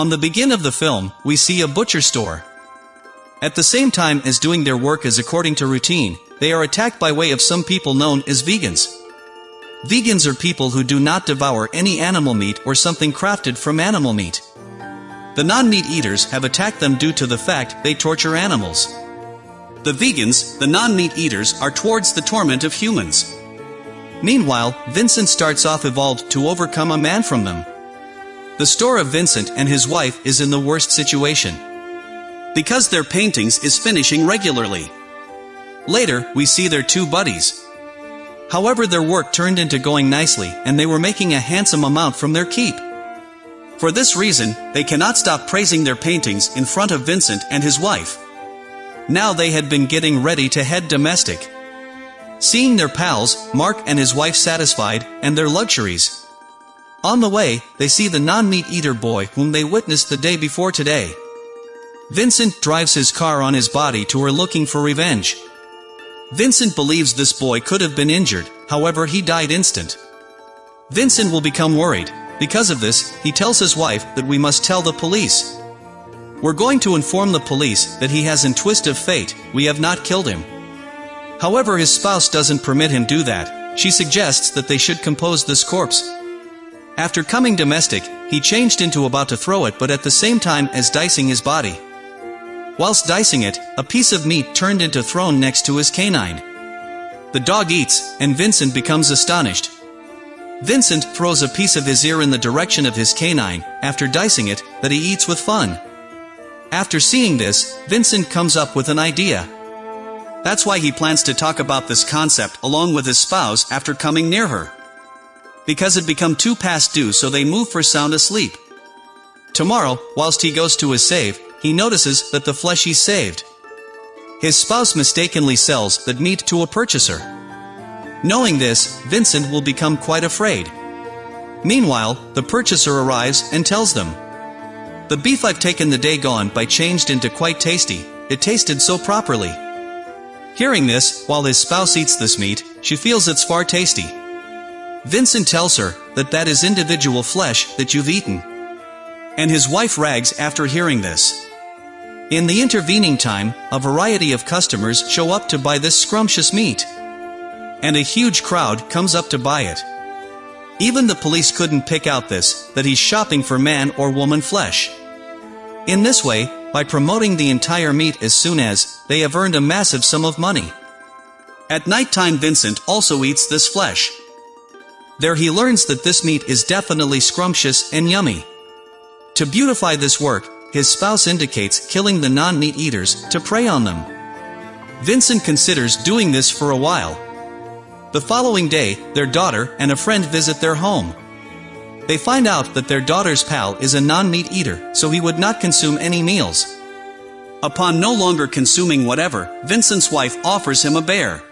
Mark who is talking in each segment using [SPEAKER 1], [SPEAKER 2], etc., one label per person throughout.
[SPEAKER 1] On the begin of the film, we see a butcher store. At the same time as doing their work as according to routine, they are attacked by way of some people known as vegans. Vegans are people who do not devour any animal meat or something crafted from animal meat. The non-meat eaters have attacked them due to the fact they torture animals. The vegans, the non-meat eaters, are towards the torment of humans. Meanwhile, Vincent starts off evolved to overcome a man from them. The store of Vincent and his wife is in the worst situation. Because their paintings is finishing regularly. Later, we see their two buddies. However their work turned into going nicely and they were making a handsome amount from their keep. For this reason, they cannot stop praising their paintings in front of Vincent and his wife. Now they had been getting ready to head domestic. Seeing their pals, Mark and his wife satisfied, and their luxuries. On the way, they see the non-meat eater boy whom they witnessed the day before today. Vincent drives his car on his body to her looking for revenge. Vincent believes this boy could have been injured, however he died instant. Vincent will become worried. Because of this, he tells his wife that we must tell the police. We're going to inform the police that he has in twist of fate, we have not killed him. However his spouse doesn't permit him do that, she suggests that they should compose this corpse. After coming domestic, he changed into about to throw it but at the same time as dicing his body. Whilst dicing it, a piece of meat turned into thrown next to his canine. The dog eats, and Vincent becomes astonished. Vincent throws a piece of his ear in the direction of his canine, after dicing it, that he eats with fun. After seeing this, Vincent comes up with an idea. That's why he plans to talk about this concept along with his spouse after coming near her. Because it become too past due so they move for sound asleep. Tomorrow, whilst he goes to his save, he notices that the flesh he saved. His spouse mistakenly sells that meat to a purchaser. Knowing this, Vincent will become quite afraid. Meanwhile, the purchaser arrives and tells them, The beef I've taken the day gone by changed into quite tasty, it tasted so properly. Hearing this, while his spouse eats this meat, she feels it's far tasty. Vincent tells her that that is individual flesh that you've eaten. And his wife rags after hearing this. In the intervening time, a variety of customers show up to buy this scrumptious meat. And a huge crowd comes up to buy it. Even the police couldn't pick out this, that he's shopping for man or woman flesh. In this way, by promoting the entire meat as soon as, they have earned a massive sum of money. At night time Vincent also eats this flesh. There he learns that this meat is definitely scrumptious and yummy. To beautify this work, his spouse indicates killing the non-meat eaters to prey on them. Vincent considers doing this for a while. The following day, their daughter and a friend visit their home. They find out that their daughter's pal is a non-meat eater, so he would not consume any meals. Upon no longer consuming whatever, Vincent's wife offers him a bear.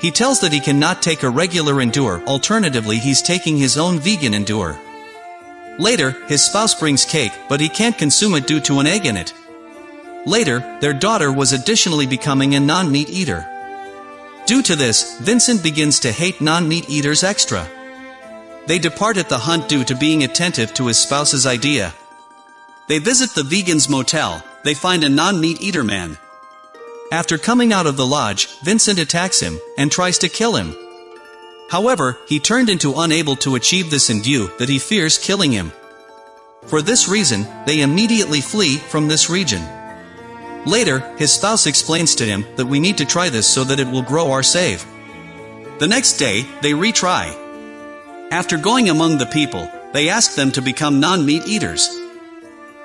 [SPEAKER 1] He tells that he cannot take a regular endure, alternatively he's taking his own vegan endure. Later, his spouse brings cake, but he can't consume it due to an egg in it. Later, their daughter was additionally becoming a non-meat eater. Due to this, Vincent begins to hate non-meat eaters extra. They depart at the hunt due to being attentive to his spouse's idea. They visit the vegan's motel, they find a non-meat eater man. After coming out of the lodge, Vincent attacks him, and tries to kill him. However, he turned into unable to achieve this in view that he fears killing him. For this reason, they immediately flee from this region. Later, his spouse explains to him that we need to try this so that it will grow our save. The next day, they retry. After going among the people, they ask them to become non-meat eaters.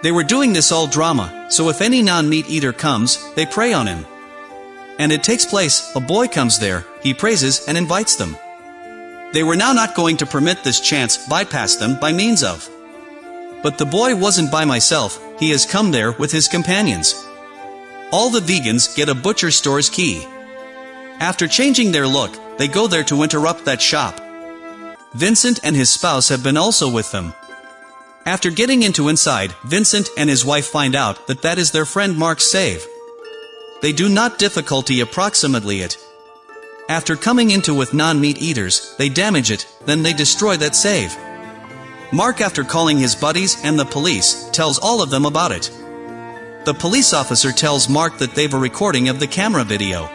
[SPEAKER 1] They were doing this all drama, so if any non-meat eater comes, they prey on him. And it takes place, a boy comes there, he praises and invites them. They were now not going to permit this chance bypass them by means of. But the boy wasn't by myself, he has come there with his companions. All the vegans get a butcher store's key. After changing their look, they go there to interrupt that shop. Vincent and his spouse have been also with them. After getting into inside, Vincent and his wife find out that that is their friend Mark's save. They do not difficulty approximately it. After coming into with non-meat eaters, they damage it, then they destroy that save. Mark after calling his buddies and the police, tells all of them about it. The police officer tells Mark that they've a recording of the camera video.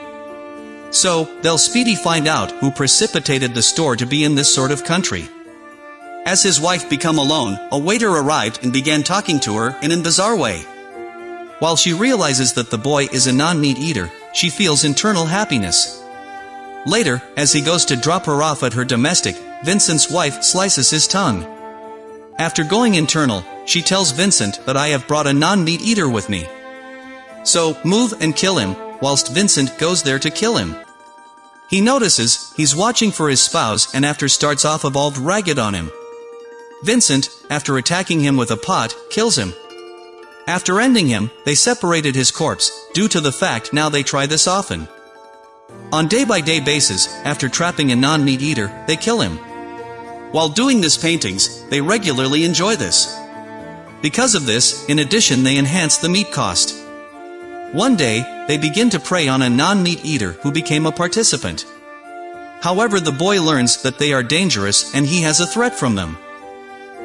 [SPEAKER 1] So, they'll speedy find out who precipitated the store to be in this sort of country. As his wife become alone, a waiter arrived and began talking to her in a bizarre way. While she realizes that the boy is a non-meat eater, she feels internal happiness. Later, as he goes to drop her off at her domestic, Vincent's wife slices his tongue. After going internal, she tells Vincent that I have brought a non-meat eater with me. So, move and kill him, whilst Vincent goes there to kill him. He notices, he's watching for his spouse and after starts off evolved ragged on him. Vincent, after attacking him with a pot, kills him. After ending him, they separated his corpse, due to the fact now they try this often. On day-by-day -day basis, after trapping a non-meat eater, they kill him. While doing this paintings, they regularly enjoy this. Because of this, in addition they enhance the meat cost. One day, they begin to prey on a non-meat eater who became a participant. However the boy learns that they are dangerous and he has a threat from them.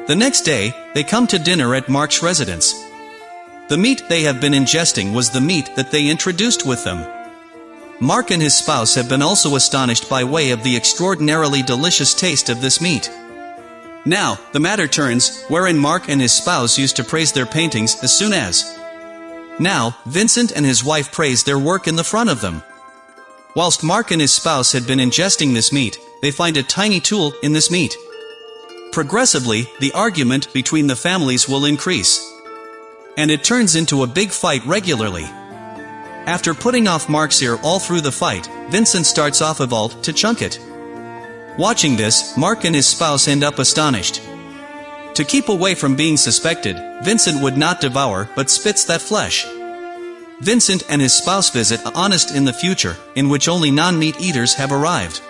[SPEAKER 1] The next day, they come to dinner at Mark's residence. The meat they have been ingesting was the meat that they introduced with them. Mark and his spouse have been also astonished by way of the extraordinarily delicious taste of this meat. Now, the matter turns, wherein Mark and his spouse used to praise their paintings as soon as. Now, Vincent and his wife praise their work in the front of them. Whilst Mark and his spouse had been ingesting this meat, they find a tiny tool in this meat. Progressively, the argument between the families will increase and it turns into a big fight regularly. After putting off Mark's ear all through the fight, Vincent starts off a vault to chunk it. Watching this, Mark and his spouse end up astonished. To keep away from being suspected, Vincent would not devour but spits that flesh. Vincent and his spouse visit a honest in the future, in which only non-meat eaters have arrived.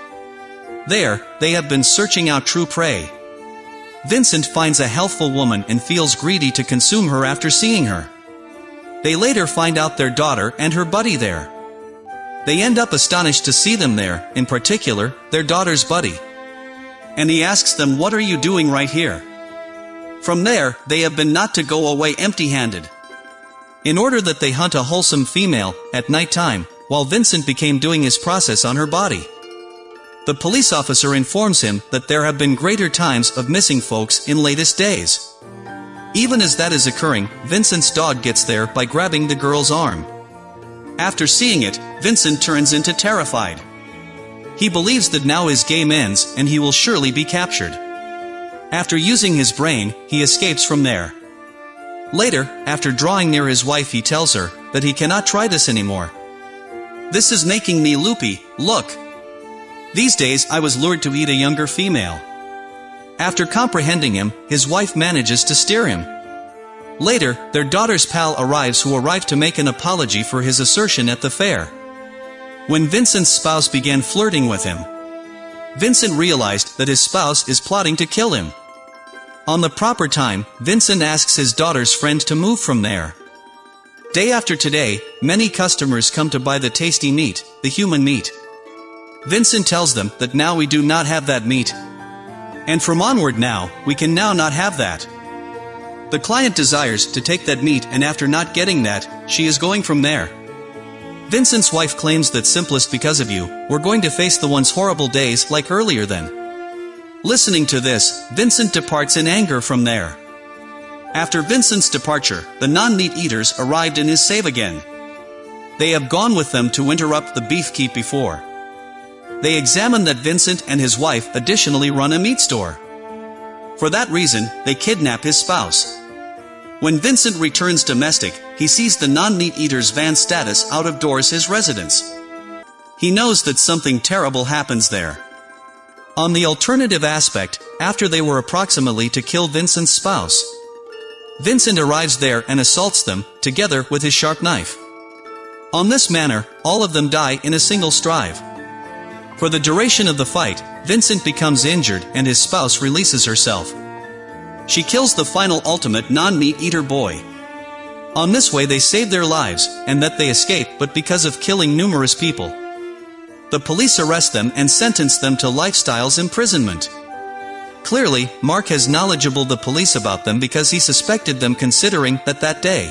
[SPEAKER 1] There, they have been searching out true prey. Vincent finds a healthful woman and feels greedy to consume her after seeing her. They later find out their daughter and her buddy there. They end up astonished to see them there, in particular, their daughter's buddy. And he asks them what are you doing right here? From there, they have been not to go away empty-handed. In order that they hunt a wholesome female, at night time, while Vincent became doing his process on her body. The police officer informs him that there have been greater times of missing folks in latest days. Even as that is occurring, Vincent's dog gets there by grabbing the girl's arm. After seeing it, Vincent turns into terrified. He believes that now his game ends and he will surely be captured. After using his brain, he escapes from there. Later, after drawing near his wife he tells her that he cannot try this anymore. This is making me loopy, look. These days I was lured to eat a younger female. After comprehending him, his wife manages to steer him. Later, their daughter's pal arrives who arrived to make an apology for his assertion at the fair. When Vincent's spouse began flirting with him, Vincent realized that his spouse is plotting to kill him. On the proper time, Vincent asks his daughter's friend to move from there. Day after today, many customers come to buy the tasty meat, the human meat. Vincent tells them that now we do not have that meat. And from onward now, we can now not have that. The client desires to take that meat and after not getting that, she is going from there. Vincent's wife claims that simplest because of you, we're going to face the one's horrible days like earlier then. Listening to this, Vincent departs in anger from there. After Vincent's departure, the non-meat eaters arrived in his save again. They have gone with them to interrupt the beef keep before. They examine that Vincent and his wife additionally run a meat store. For that reason, they kidnap his spouse. When Vincent returns domestic, he sees the non-meat eater's van status out of doors his residence. He knows that something terrible happens there. On the alternative aspect, after they were approximately to kill Vincent's spouse, Vincent arrives there and assaults them, together with his sharp knife. On this manner, all of them die in a single strive. For the duration of the fight, Vincent becomes injured and his spouse releases herself. She kills the final ultimate non-meat eater boy. On this way they save their lives, and that they escape but because of killing numerous people. The police arrest them and sentence them to lifestyles imprisonment. Clearly, Mark has knowledgeable the police about them because he suspected them considering that that day.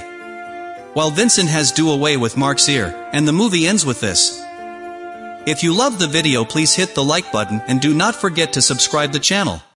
[SPEAKER 1] While Vincent has do away with Mark's ear, and the movie ends with this. If you love the video please hit the like button and do not forget to subscribe the channel.